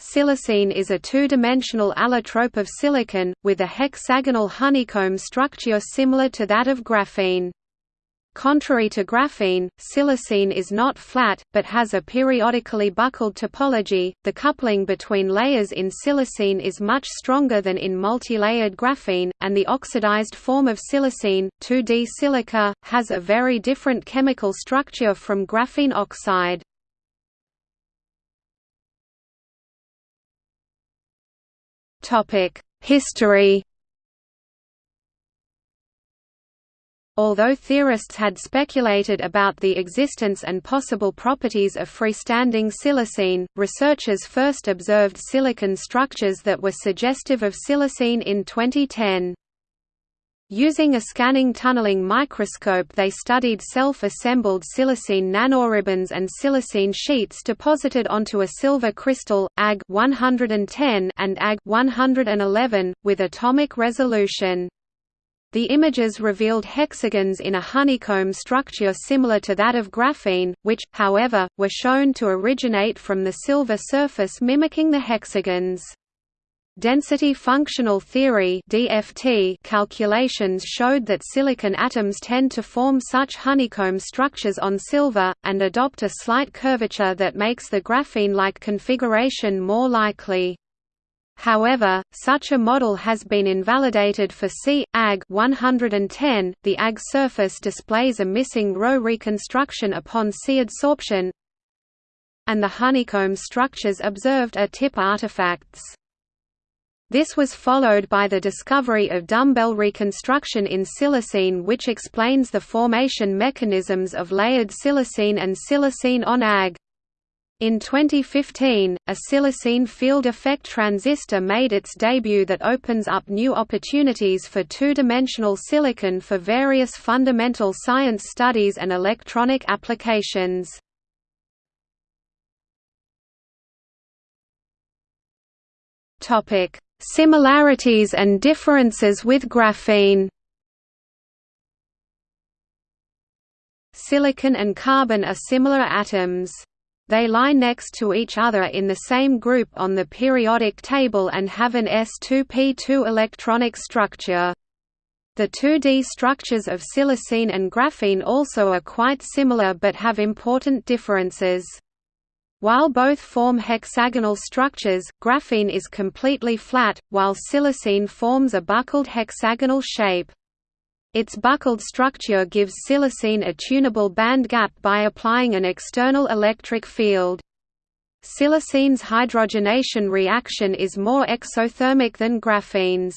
Silicene is a two-dimensional allotrope of silicon, with a hexagonal honeycomb structure similar to that of graphene. Contrary to graphene, silicene is not flat, but has a periodically buckled topology. The coupling between layers in silicene is much stronger than in multilayered graphene, and the oxidized form of silicene, 2D silica, has a very different chemical structure from graphene oxide. History Although theorists had speculated about the existence and possible properties of freestanding silicene, researchers first observed silicon structures that were suggestive of silicene in 2010. Using a scanning tunneling microscope they studied self-assembled silicene nanoribbons and silicene sheets deposited onto a silver crystal, Ag 110 and Ag 111, with atomic resolution. The images revealed hexagons in a honeycomb structure similar to that of graphene, which, however, were shown to originate from the silver surface mimicking the hexagons. Density functional theory (DFT) calculations showed that silicon atoms tend to form such honeycomb structures on silver and adopt a slight curvature that makes the graphene-like configuration more likely. However, such a model has been invalidated for C. Ag 110. The Ag surface displays a missing row reconstruction upon C adsorption, and the honeycomb structures observed are tip artifacts. This was followed by the discovery of dumbbell reconstruction in silicene which explains the formation mechanisms of layered silicene and silicene on Ag. In 2015, a silicene field effect transistor made its debut that opens up new opportunities for two-dimensional silicon for various fundamental science studies and electronic applications. Topic: Similarities and differences with graphene Silicon and carbon are similar atoms. They lie next to each other in the same group on the periodic table and have an s2p2 electronic structure. The 2D structures of silicene and graphene also are quite similar but have important differences. While both form hexagonal structures, graphene is completely flat, while silicene forms a buckled hexagonal shape. Its buckled structure gives silicene a tunable band gap by applying an external electric field. Silicene's hydrogenation reaction is more exothermic than graphene's.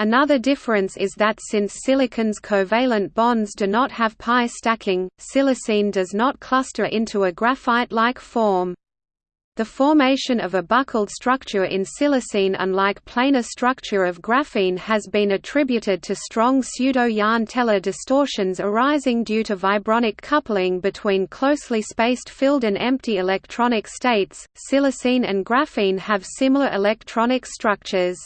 Another difference is that since silicon's covalent bonds do not have pi stacking, silicene does not cluster into a graphite-like form. The formation of a buckled structure in silicene unlike planar structure of graphene has been attributed to strong pseudo-Jahn-Teller distortions arising due to vibronic coupling between closely spaced filled and empty electronic states. Silicene and graphene have similar electronic structures.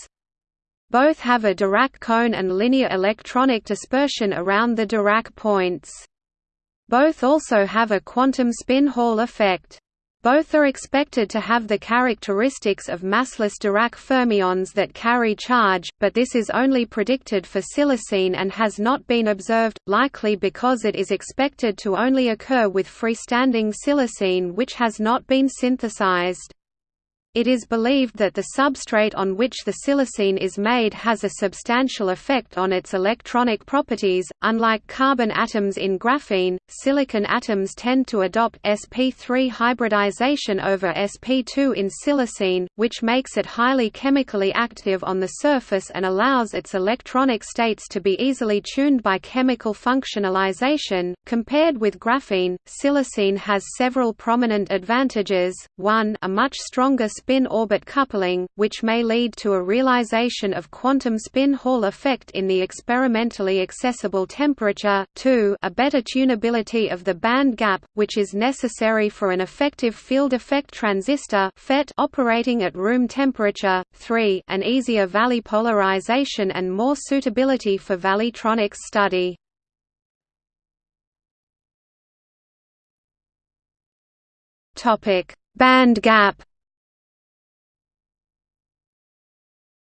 Both have a Dirac cone and linear electronic dispersion around the Dirac points. Both also have a quantum spin Hall effect. Both are expected to have the characteristics of massless Dirac fermions that carry charge, but this is only predicted for silicene and has not been observed, likely because it is expected to only occur with freestanding silicene which has not been synthesized. It is believed that the substrate on which the silicene is made has a substantial effect on its electronic properties. Unlike carbon atoms in graphene, silicon atoms tend to adopt sp3 hybridization over sp2 in silicene, which makes it highly chemically active on the surface and allows its electronic states to be easily tuned by chemical functionalization. Compared with graphene, silicene has several prominent advantages. 1 a much stronger spin-orbit coupling, which may lead to a realization of quantum spin Hall effect in the experimentally accessible temperature. 2 a better tunability of the band gap, which is necessary for an effective field effect transistor FET operating at room temperature. 3 an easier valley polarization and more suitability for valleytronics study. Topic: Band gap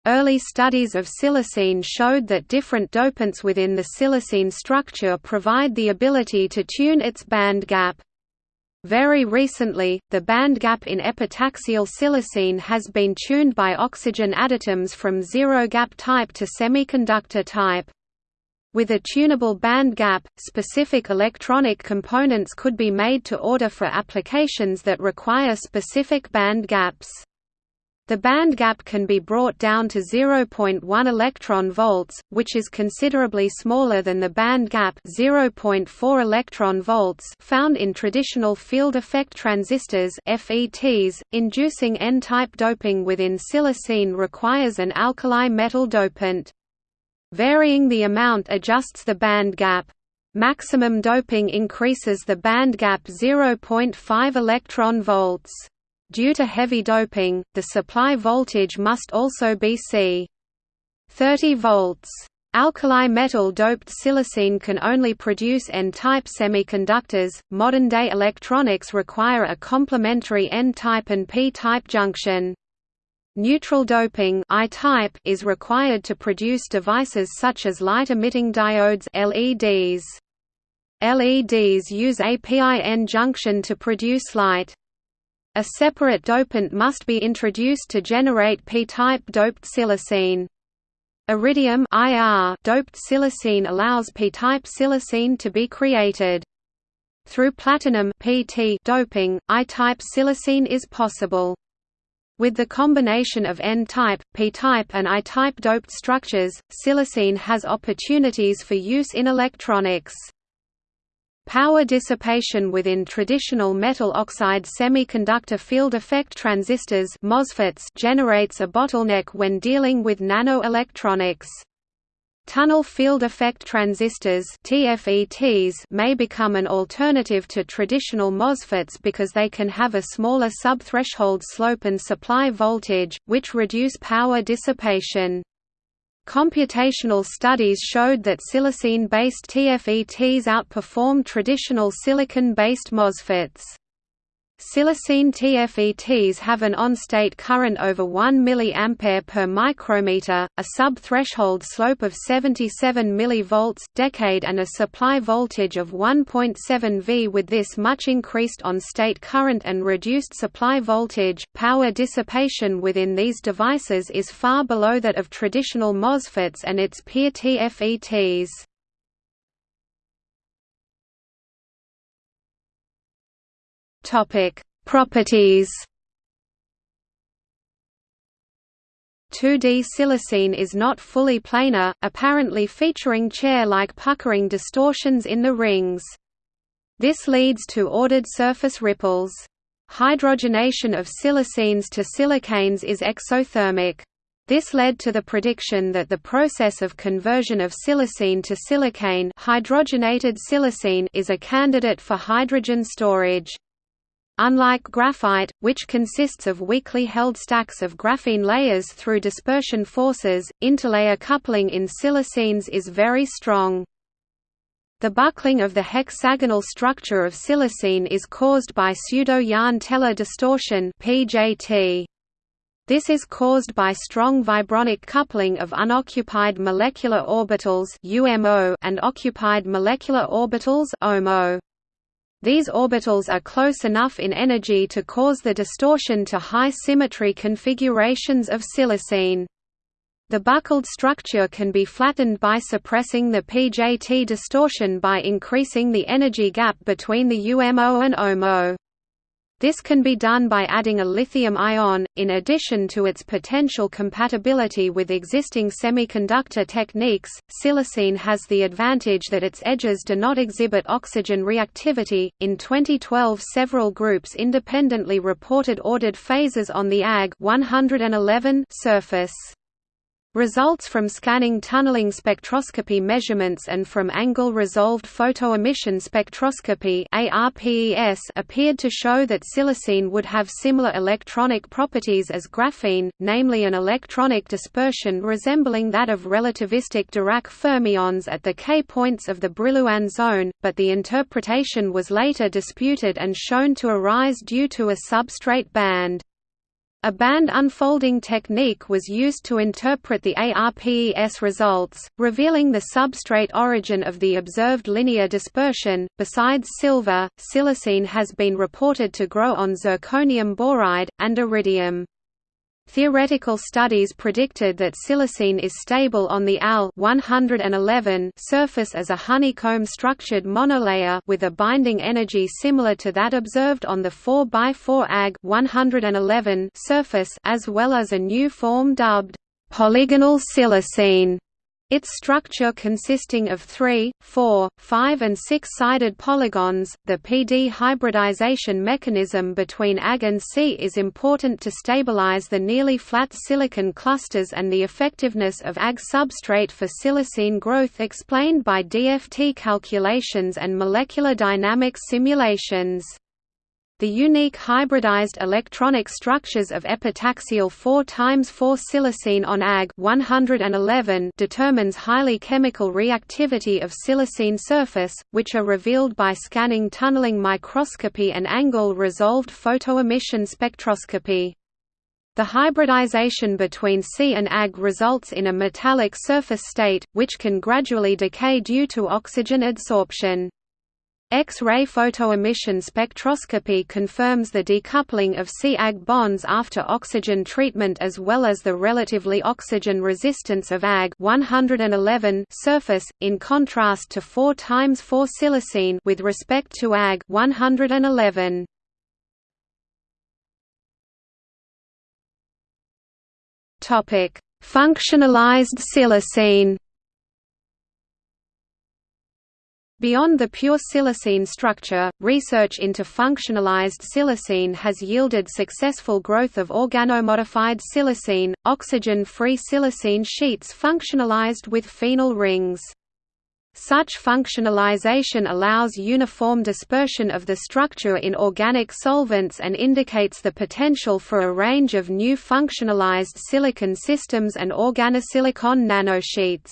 Early studies of silicene showed that different dopants within the silicene structure provide the ability to tune its band gap. Very recently, the band gap in epitaxial silicene has been tuned by oxygen additives from zero-gap type to semiconductor type. With a tunable band gap, specific electronic components could be made to order for applications that require specific band gaps. The band gap can be brought down to 0.1 electron volts, which is considerably smaller than the band gap 0.4 electron volts found in traditional field effect transistors (FETs). Inducing N-type doping within silicene requires an alkali metal dopant. Varying the amount adjusts the band gap. Maximum doping increases the band gap 0.5 electron volts. Due to heavy doping, the supply voltage must also be c. 30 volts. Alkali metal doped silicene can only produce N-type semiconductors. Modern-day electronics require a complementary N-type and P-type junction. Neutral doping I-type is required to produce devices such as light-emitting diodes LEDs. LEDs use a PIN junction to produce light. A separate dopant must be introduced to generate p-type doped silicene. Iridium IR doped silicene allows p-type silicene to be created. Through platinum PT doping, I-type silicene is possible. With the combination of N-type, P-type and I-type doped structures, silicene has opportunities for use in electronics. Power dissipation within traditional metal oxide semiconductor field effect transistors MOSFETs generates a bottleneck when dealing with nanoelectronics. Tunnel field effect transistors TFETs may become an alternative to traditional MOSFETs because they can have a smaller subthreshold slope and supply voltage, which reduce power dissipation. Computational studies showed that silicene-based TFETs outperform traditional silicon-based MOSFETs. Silicene TFETs have an on-state current over 1 mA per micrometer, a sub-threshold slope of 77 mV decade and a supply voltage of 1.7 V. With this much increased on-state current and reduced supply voltage, power dissipation within these devices is far below that of traditional MOSFETs and its peer TFETs. Topic: Properties. 2D silicene is not fully planar, apparently featuring chair-like puckering distortions in the rings. This leads to ordered surface ripples. Hydrogenation of silicenes to silicanes is exothermic. This led to the prediction that the process of conversion of silicene to silicane hydrogenated silicene is a candidate for hydrogen storage. Unlike graphite, which consists of weakly held stacks of graphene layers through dispersion forces, interlayer coupling in silicenes is very strong. The buckling of the hexagonal structure of silicene is caused by pseudo-Jahn-Teller distortion (PJT). This is caused by strong vibronic coupling of unoccupied molecular orbitals (UMO) and occupied molecular orbitals (OMO). These orbitals are close enough in energy to cause the distortion to high symmetry configurations of silicene. The buckled structure can be flattened by suppressing the PJT distortion by increasing the energy gap between the UMO and OMO. This can be done by adding a lithium ion, in addition to its potential compatibility with existing semiconductor techniques. Silicene has the advantage that its edges do not exhibit oxygen reactivity. In 2012, several groups independently reported ordered phases on the Ag 111 surface. Results from scanning tunneling spectroscopy measurements and from angle-resolved photoemission spectroscopy appeared to show that silicene would have similar electronic properties as graphene, namely an electronic dispersion resembling that of relativistic Dirac fermions at the K points of the Brillouin zone, but the interpretation was later disputed and shown to arise due to a substrate band. A band unfolding technique was used to interpret the ARPES results, revealing the substrate origin of the observed linear dispersion. Besides silver, silicene has been reported to grow on zirconium boride, and iridium. Theoretical studies predicted that silicene is stable on the Al 111 surface as a honeycomb-structured monolayer with a binding energy similar to that observed on the 4x4 Ag 111 surface as well as a new form dubbed polygonal silicene its structure consisting of three, four, five and six-sided polygons, the PD hybridization mechanism between Ag and Si is important to stabilize the nearly flat silicon clusters and the effectiveness of Ag substrate for silicene growth explained by DFT calculations and molecular dynamics simulations. The unique hybridized electronic structures of epitaxial 4 times 4 silicene on Ag 111 determines highly chemical reactivity of silicene surface, which are revealed by scanning tunneling microscopy and angle-resolved photoemission spectroscopy. The hybridization between Si and Ag results in a metallic surface state, which can gradually decay due to oxygen adsorption. X-ray photoemission spectroscopy confirms the decoupling of Si-Ag bonds after oxygen treatment as well as the relatively oxygen resistance of Ag 111 surface, in contrast to 4 times 4 silicene with respect to Ag 111. Topic: Functionalized silicene Beyond the pure silicene structure, research into functionalized silicene has yielded successful growth of organomodified silicene, oxygen-free silicene sheets functionalized with phenyl rings. Such functionalization allows uniform dispersion of the structure in organic solvents and indicates the potential for a range of new functionalized silicon systems and organosilicon nanosheets.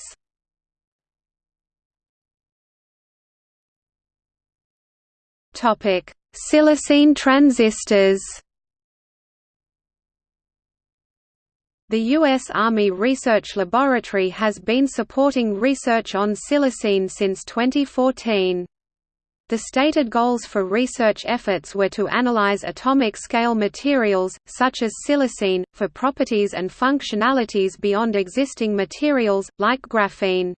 Topic: Silicene transistors. The U.S. Army Research Laboratory has been supporting research on silicene since 2014. The stated goals for research efforts were to analyze atomic-scale materials, such as silicene, for properties and functionalities beyond existing materials, like graphene.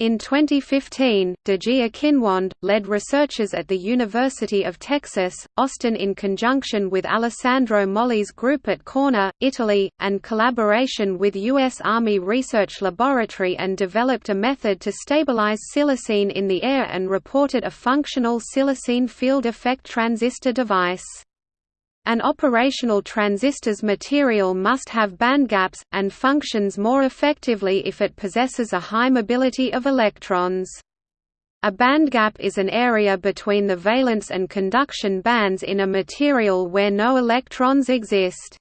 In 2015, Deji Akinwande, led researchers at the University of Texas, Austin in conjunction with Alessandro Molle's group at Corna, Italy, and collaboration with U.S. Army Research Laboratory and developed a method to stabilize silicene in the air and reported a functional silicene field effect transistor device. An operational transistor's material must have bandgaps, and functions more effectively if it possesses a high mobility of electrons. A bandgap is an area between the valence and conduction bands in a material where no electrons exist.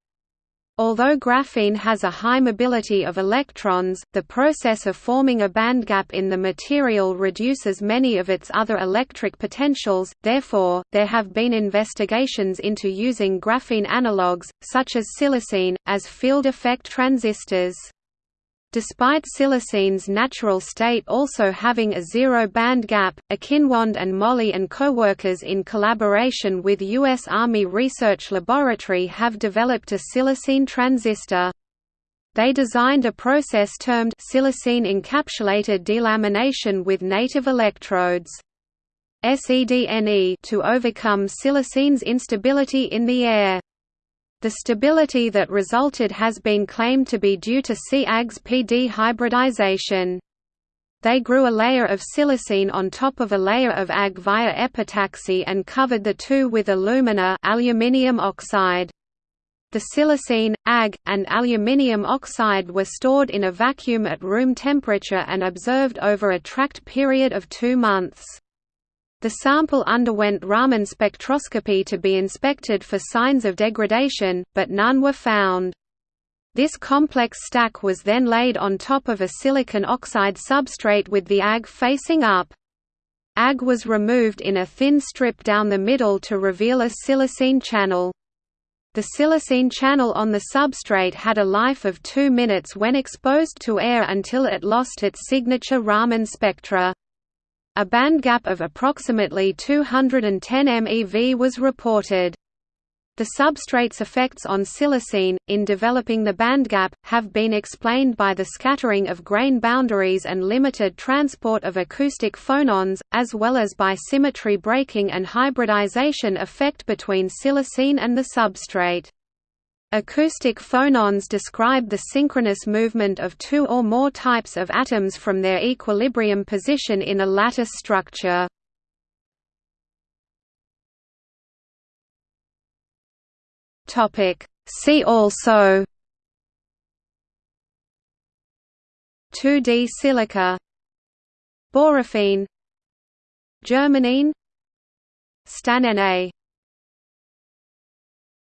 Although graphene has a high mobility of electrons, the process of forming a bandgap in the material reduces many of its other electric potentials, therefore, there have been investigations into using graphene analogues, such as silicene, as field effect transistors. Despite silicene's natural state also having a zero band gap, Akinwande and Molle and co-workers in collaboration with U.S. Army Research Laboratory have developed a silicene transistor. They designed a process termed silicene encapsulated delamination with native electrodes. SEDNE to overcome silicene's instability in the air. The stability that resulted has been claimed to be due to Si-Ag's PD hybridization. They grew a layer of silicene on top of a layer of Ag via epitaxy and covered the two with alumina aluminium oxide. The silicene, Ag, and aluminium oxide were stored in a vacuum at room temperature and observed over a tracked period of two months. The sample underwent Raman spectroscopy to be inspected for signs of degradation, but none were found. This complex stack was then laid on top of a silicon oxide substrate with the Ag facing up. Ag was removed in a thin strip down the middle to reveal a silicene channel. The silicene channel on the substrate had a life of 2 minutes when exposed to air until it lost its signature Raman spectra. A band gap of approximately 210 MeV was reported. The substrate's effects on silicene, in developing the bandgap, have been explained by the scattering of grain boundaries and limited transport of acoustic phonons, as well as by symmetry breaking and hybridization effect between silicene and the substrate. Acoustic phonons describe the synchronous movement of two or more types of atoms from their equilibrium position in a lattice structure. See also. 2D silica. Borophene Germanene. Stanene